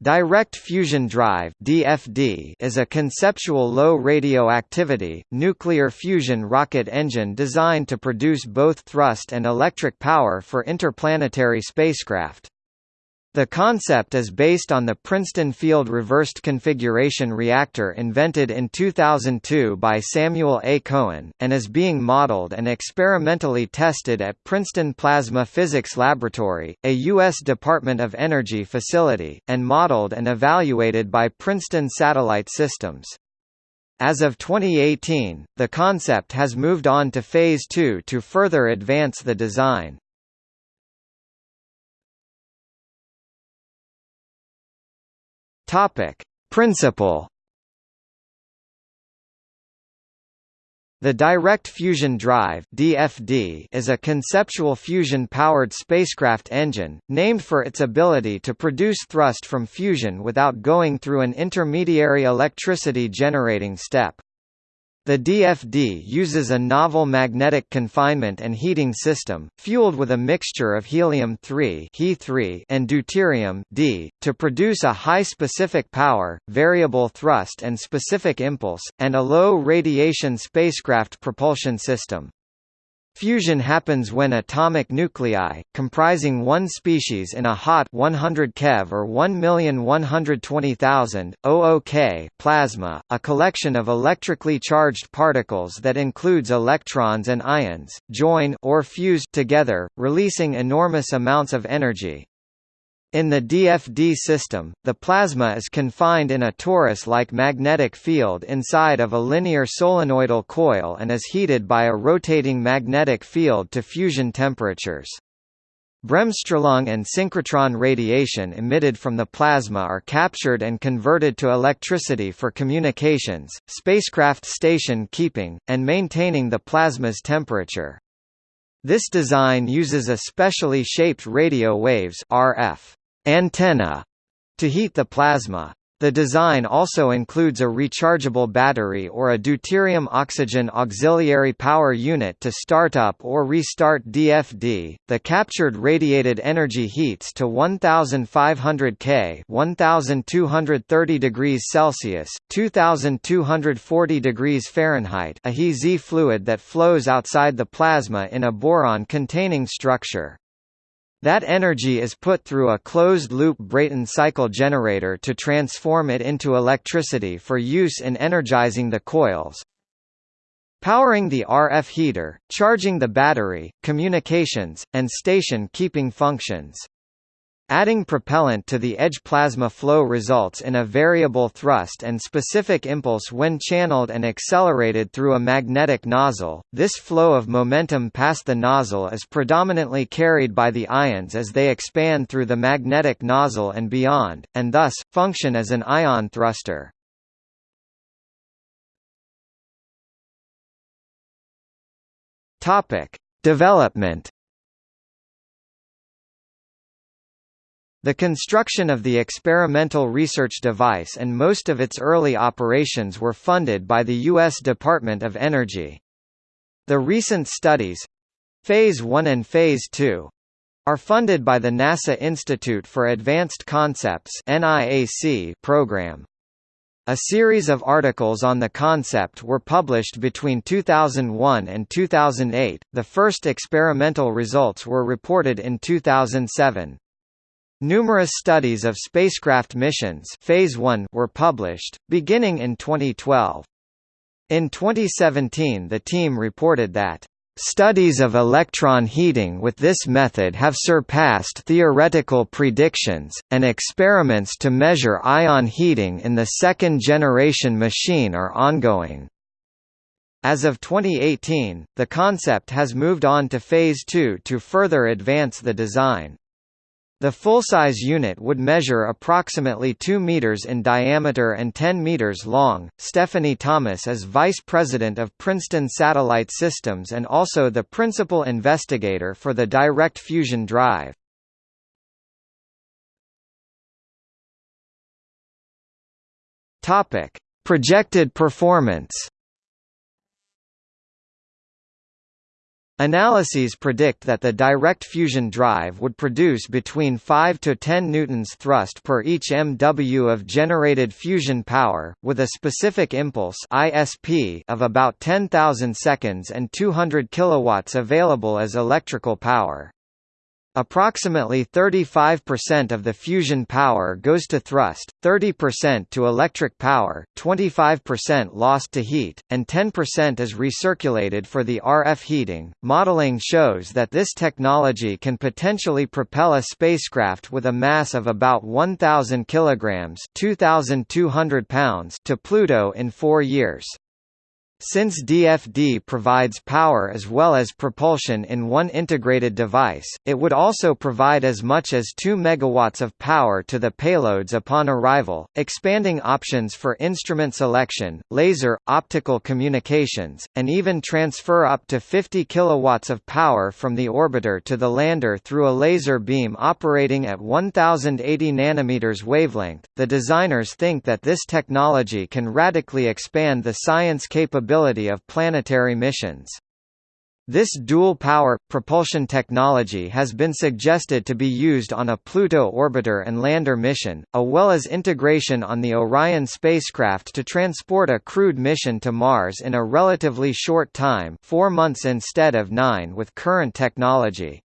Direct fusion drive (DFD) is a conceptual low radioactivity nuclear fusion rocket engine designed to produce both thrust and electric power for interplanetary spacecraft. The concept is based on the Princeton Field Reversed Configuration Reactor invented in 2002 by Samuel A. Cohen, and is being modeled and experimentally tested at Princeton Plasma Physics Laboratory, a U.S. Department of Energy facility, and modeled and evaluated by Princeton Satellite Systems. As of 2018, the concept has moved on to Phase 2 to further advance the design. Topic: Principle The Direct Fusion Drive (DFD) is a conceptual fusion-powered spacecraft engine, named for its ability to produce thrust from fusion without going through an intermediary electricity generating step. The DFD uses a novel magnetic confinement and heating system, fueled with a mixture of helium-3 He and deuterium D, to produce a high specific power, variable thrust and specific impulse, and a low radiation spacecraft propulsion system. Fusion happens when atomic nuclei, comprising one species in a hot 100 keV or 1,120,000 OOK plasma, a collection of electrically charged particles that includes electrons and ions, join or fuse together, releasing enormous amounts of energy. In the DFD system, the plasma is confined in a torus-like magnetic field inside of a linear solenoidal coil and is heated by a rotating magnetic field to fusion temperatures. Bremsstrahlung and synchrotron radiation emitted from the plasma are captured and converted to electricity for communications, spacecraft station keeping, and maintaining the plasma's temperature. This design uses a specially shaped radio waves RF antenna to heat the plasma. The design also includes a rechargeable battery or a deuterium oxygen auxiliary power unit to start up or restart DFD. The captured radiated energy heats to 1500 K, 1230 degrees Celsius, 2240 degrees Fahrenheit, a He fluid that flows outside the plasma in a boron-containing structure. That energy is put through a closed-loop Brayton cycle generator to transform it into electricity for use in energizing the coils, powering the RF heater, charging the battery, communications, and station keeping functions. Adding propellant to the edge plasma flow results in a variable thrust and specific impulse when channeled and accelerated through a magnetic nozzle. This flow of momentum past the nozzle is predominantly carried by the ions as they expand through the magnetic nozzle and beyond, and thus, function as an ion thruster. Development The construction of the experimental research device and most of its early operations were funded by the U.S. Department of Energy. The recent studies Phase 1 and Phase 2 are funded by the NASA Institute for Advanced Concepts program. A series of articles on the concept were published between 2001 and 2008. The first experimental results were reported in 2007. Numerous studies of spacecraft missions phase 1 were published, beginning in 2012. In 2017 the team reported that Studies of electron heating with this method have surpassed theoretical predictions, and experiments to measure ion heating in the second-generation machine are ongoing. As of 2018, the concept has moved on to Phase 2 to further advance the design. The full-size unit would measure approximately 2 meters in diameter and 10 meters long. Stephanie Thomas is vice president of Princeton Satellite Systems and also the principal investigator for the direct fusion drive. Topic: Projected performance. Analyses predict that the direct fusion drive would produce between 5 to 10 newtons thrust per each MW of generated fusion power, with a specific impulse (ISP) of about 10,000 seconds and 200 kilowatts available as electrical power. Approximately 35% of the fusion power goes to thrust, 30% to electric power, 25% lost to heat, and 10% is recirculated for the RF heating. Modeling shows that this technology can potentially propel a spacecraft with a mass of about 1,000 kilograms (2,200 pounds) to Pluto in four years. Since DFD provides power as well as propulsion in one integrated device, it would also provide as much as 2 MW of power to the payloads upon arrival, expanding options for instrument selection, laser, optical communications, and even transfer up to 50 kW of power from the orbiter to the lander through a laser beam operating at 1080 nanometers wavelength. The designers think that this technology can radically expand the science capability capability of planetary missions. This dual-power, propulsion technology has been suggested to be used on a Pluto orbiter and lander mission, as well as integration on the Orion spacecraft to transport a crewed mission to Mars in a relatively short time four months instead of nine with current technology.